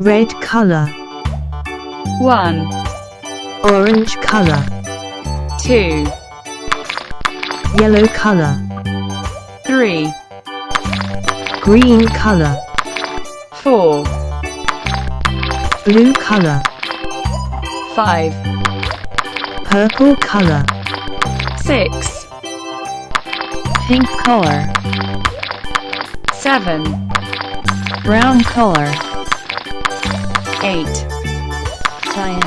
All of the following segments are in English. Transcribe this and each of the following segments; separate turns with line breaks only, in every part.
red color,
1,
orange color,
2,
yellow color,
3,
green color,
4,
blue color,
5,
purple color,
6,
pink color,
7,
brown color,
8,
cyan,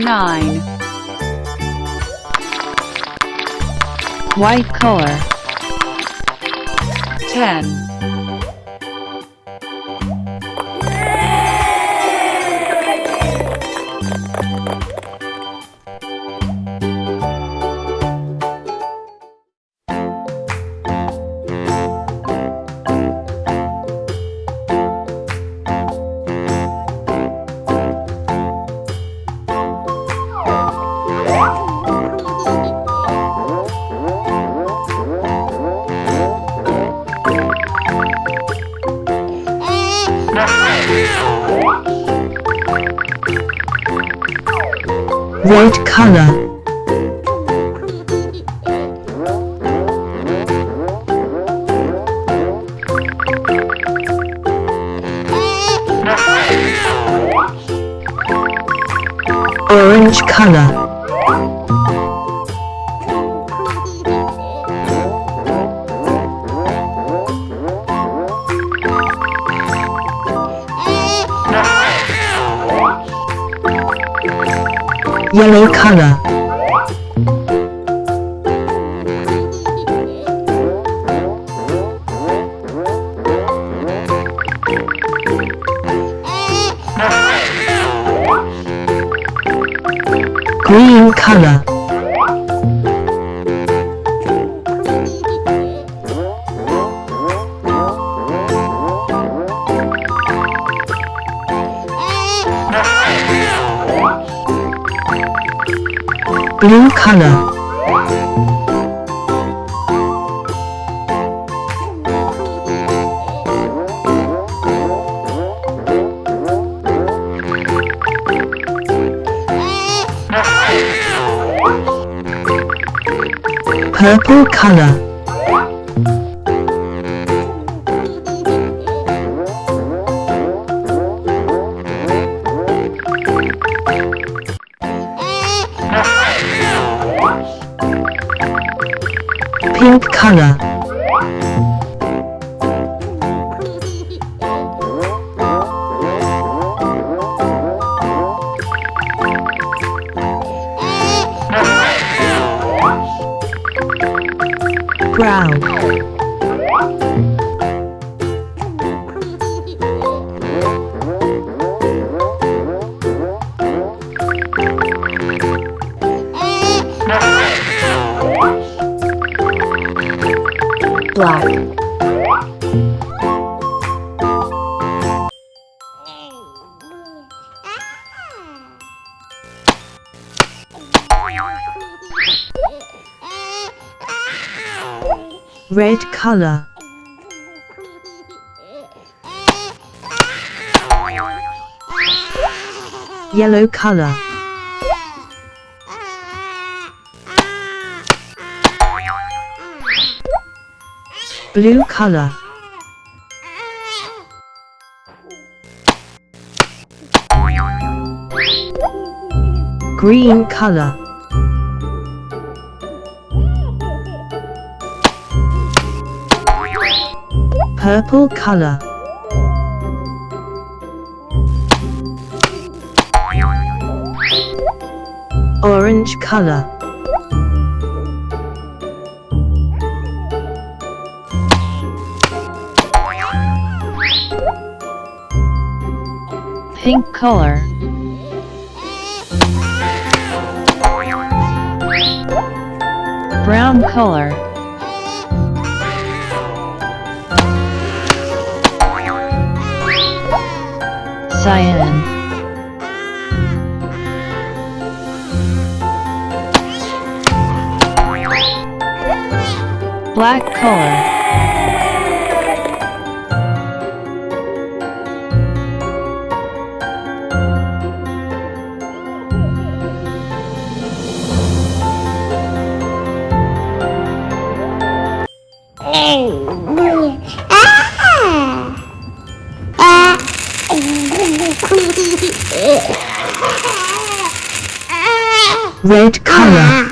9,
white color,
10,
red color, yellow color, blue color, purple color, pink color, brown, red color, yellow color, blue color, green color, purple color, orange color,
pink color, brown color, Cyan Black color Oh!
Red color.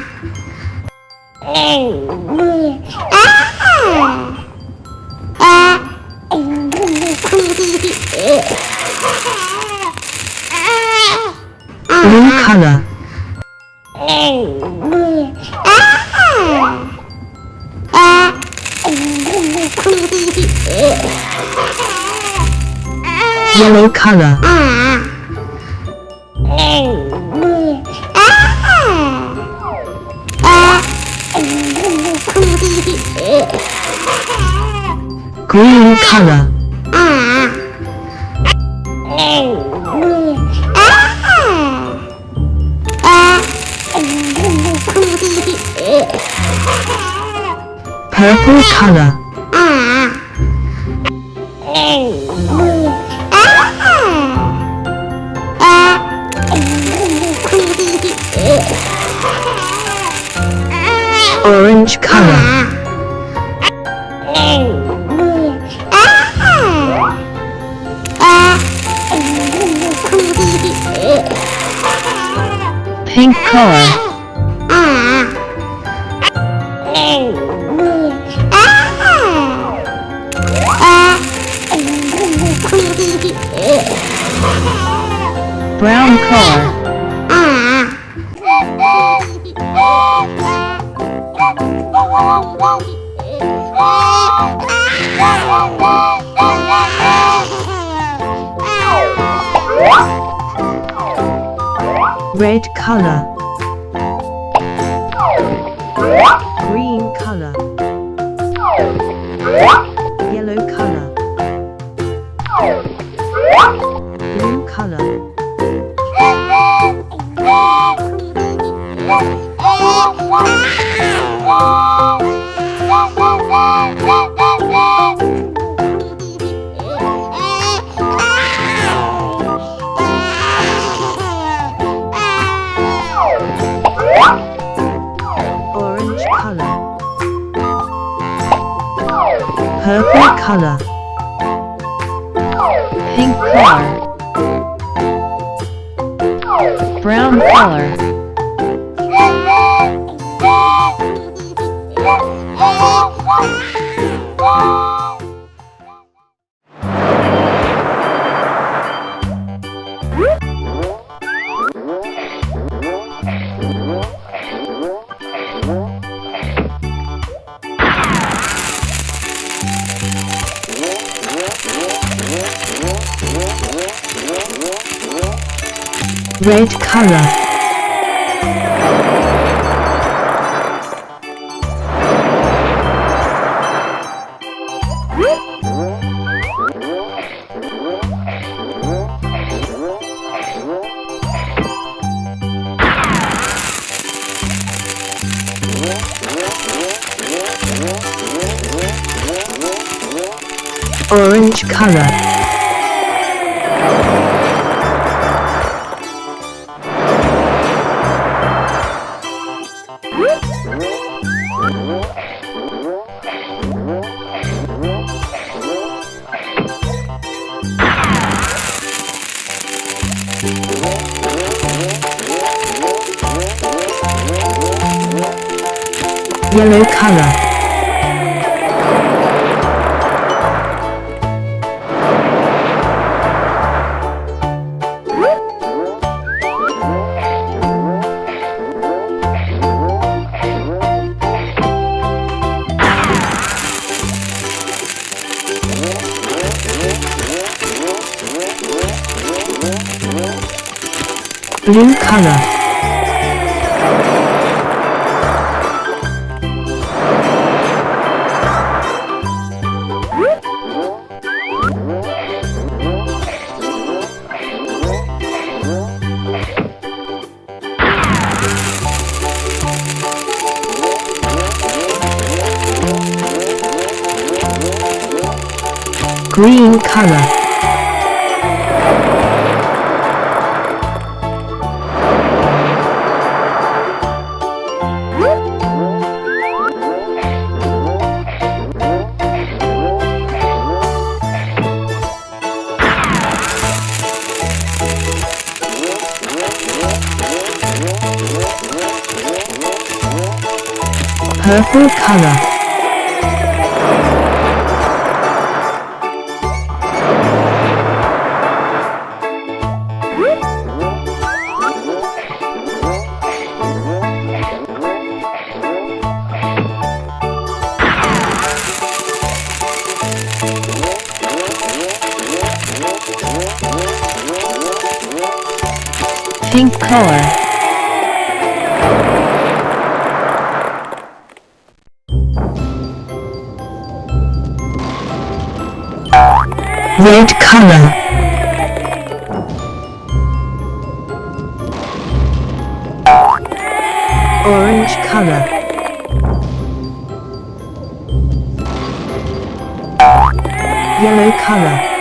Blue color. Yellow color. Green color. Purple color.
Pink color.
Red color. Color.
Pink color. Brown color.
Color. Orange color. Yellow color. Blue color. Green color. Purple color.
Color.
Red color. Orange color. Yellow color.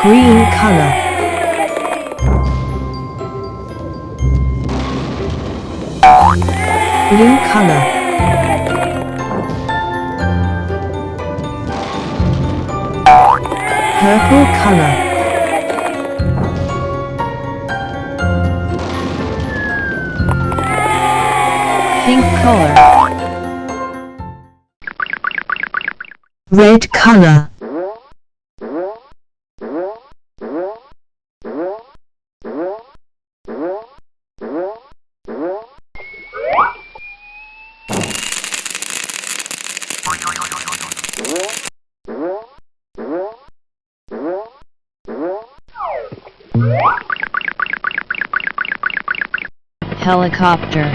Green color. Blue color. Purple color.
Pink color.
Red color.
Helicopter.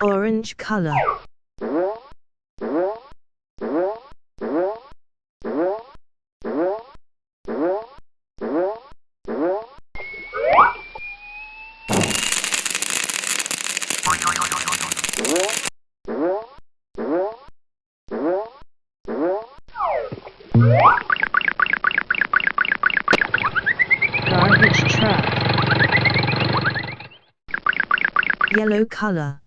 Orange color. Color.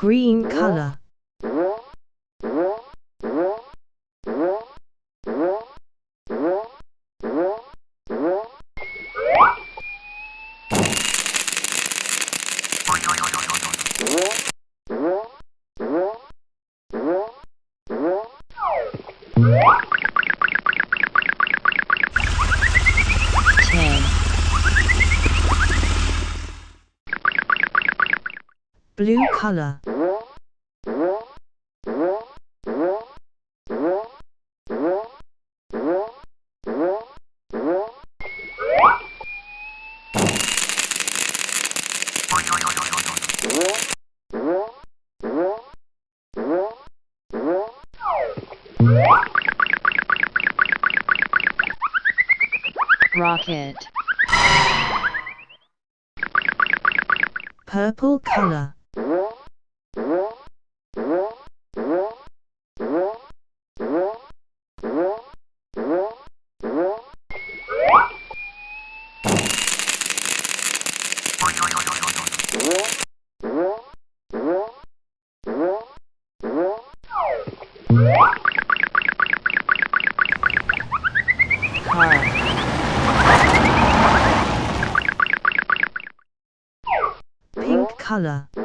Green color. Blue color.
Rocket.
Purple color. Color.